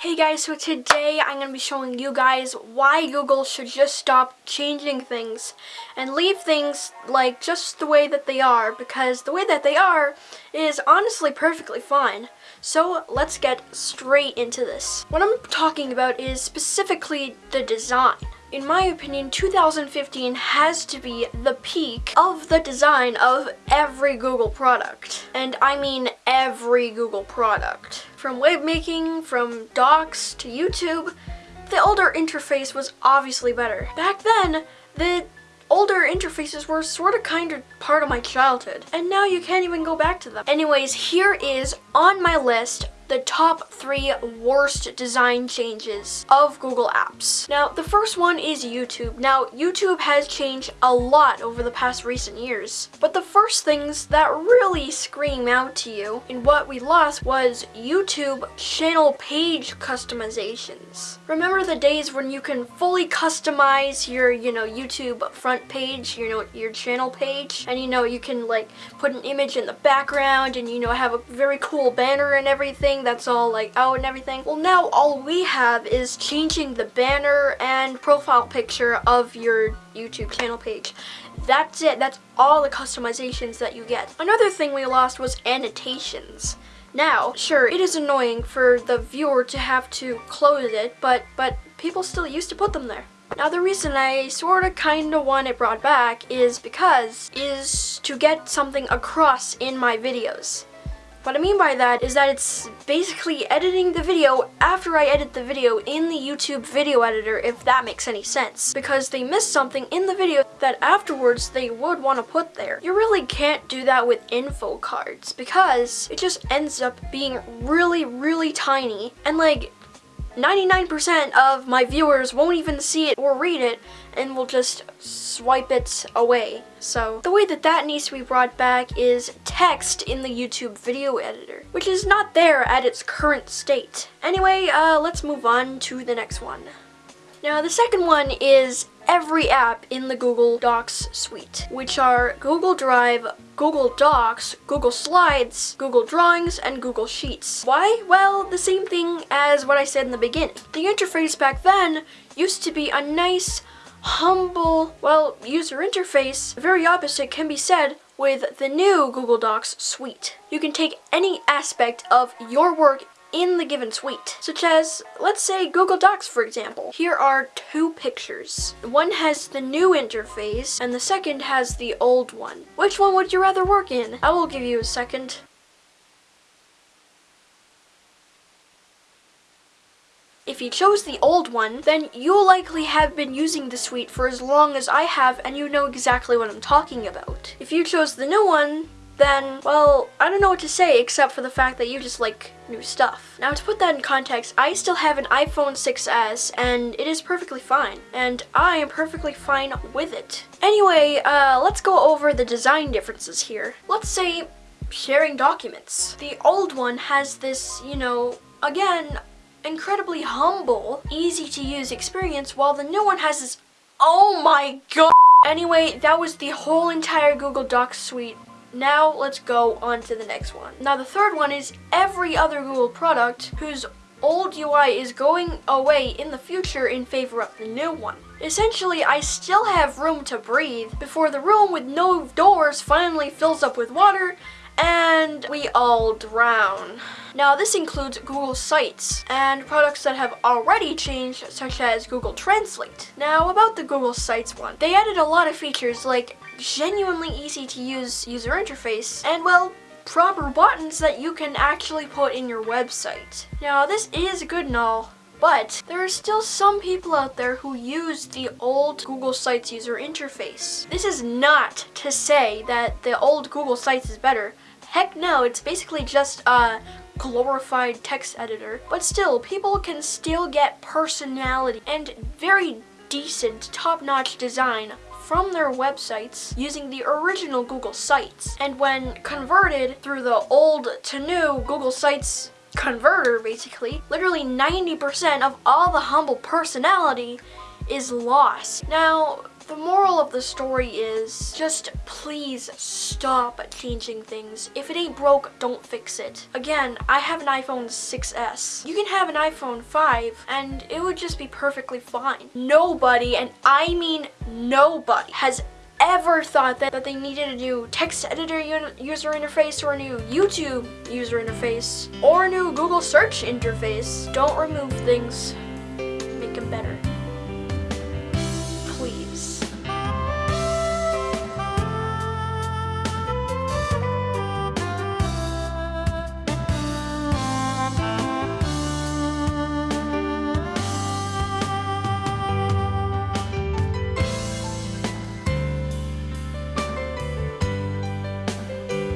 Hey guys, so today I'm going to be showing you guys why Google should just stop changing things and leave things like just the way that they are because the way that they are is honestly perfectly fine. So let's get straight into this. What I'm talking about is specifically the design. In my opinion, 2015 has to be the peak of the design of every Google product. And I mean every Google product. From web making, from docs to YouTube, the older interface was obviously better. Back then, the older interfaces were sort of kind of part of my childhood. And now you can't even go back to them. Anyways, here is on my list the top three worst design changes of Google Apps. Now, the first one is YouTube. Now, YouTube has changed a lot over the past recent years, but the first things that really scream out to you in what we lost was YouTube channel page customizations. Remember the days when you can fully customize your, you know, YouTube front page, you know, your channel page, and you know, you can like put an image in the background and you know, have a very cool banner and everything that's all like out and everything. Well now all we have is changing the banner and profile picture of your YouTube channel page. That's it. That's all the customizations that you get. Another thing we lost was annotations. Now, sure, it is annoying for the viewer to have to close it, but but people still used to put them there. Now the reason I sorta kinda want it brought back is because is to get something across in my videos. What I mean by that is that it's basically editing the video after I edit the video in the YouTube video editor, if that makes any sense. Because they missed something in the video that afterwards they would want to put there. You really can't do that with info cards because it just ends up being really, really tiny. And like, 99% of my viewers won't even see it or read it and will just swipe it away. So the way that that needs to be brought back is text in the YouTube video editor, which is not there at its current state. Anyway, uh, let's move on to the next one. Now the second one is every app in the Google Docs suite, which are Google Drive, Google Docs, Google Slides, Google Drawings, and Google Sheets. Why? Well, the same thing as what I said in the beginning. The interface back then used to be a nice, humble, well, user interface. The Very opposite can be said with the new Google Docs suite. You can take any aspect of your work in the given suite, such as, let's say Google Docs for example. Here are two pictures. One has the new interface and the second has the old one. Which one would you rather work in? I will give you a second. If you chose the old one, then you'll likely have been using the suite for as long as I have and you know exactly what I'm talking about. If you chose the new one, then, well, I don't know what to say except for the fact that you just like new stuff. Now to put that in context, I still have an iPhone 6s and it is perfectly fine. And I am perfectly fine with it. Anyway, uh, let's go over the design differences here. Let's say sharing documents. The old one has this, you know, again, incredibly humble, easy to use experience while the new one has this, oh my god. Anyway, that was the whole entire Google Docs suite now let's go on to the next one. Now the third one is every other Google product whose old UI is going away in the future in favor of the new one. Essentially, I still have room to breathe before the room with no doors finally fills up with water and we all drown. Now this includes Google Sites and products that have already changed such as Google Translate. Now about the Google Sites one, they added a lot of features like genuinely easy to use user interface, and well, proper buttons that you can actually put in your website. Now this is good and all, but there are still some people out there who use the old Google Sites user interface. This is not to say that the old Google Sites is better. Heck no, it's basically just a glorified text editor. But still, people can still get personality and very decent, top-notch design from their websites using the original Google Sites. And when converted through the old to new Google Sites converter, basically, literally 90% of all the humble personality is lost. Now, The moral of the story is just please stop changing things. If it ain't broke, don't fix it. Again, I have an iPhone 6S. You can have an iPhone 5 and it would just be perfectly fine. Nobody, and I mean nobody, has ever thought that, that they needed a new text editor user interface or a new YouTube user interface or a new Google search interface. Don't remove things.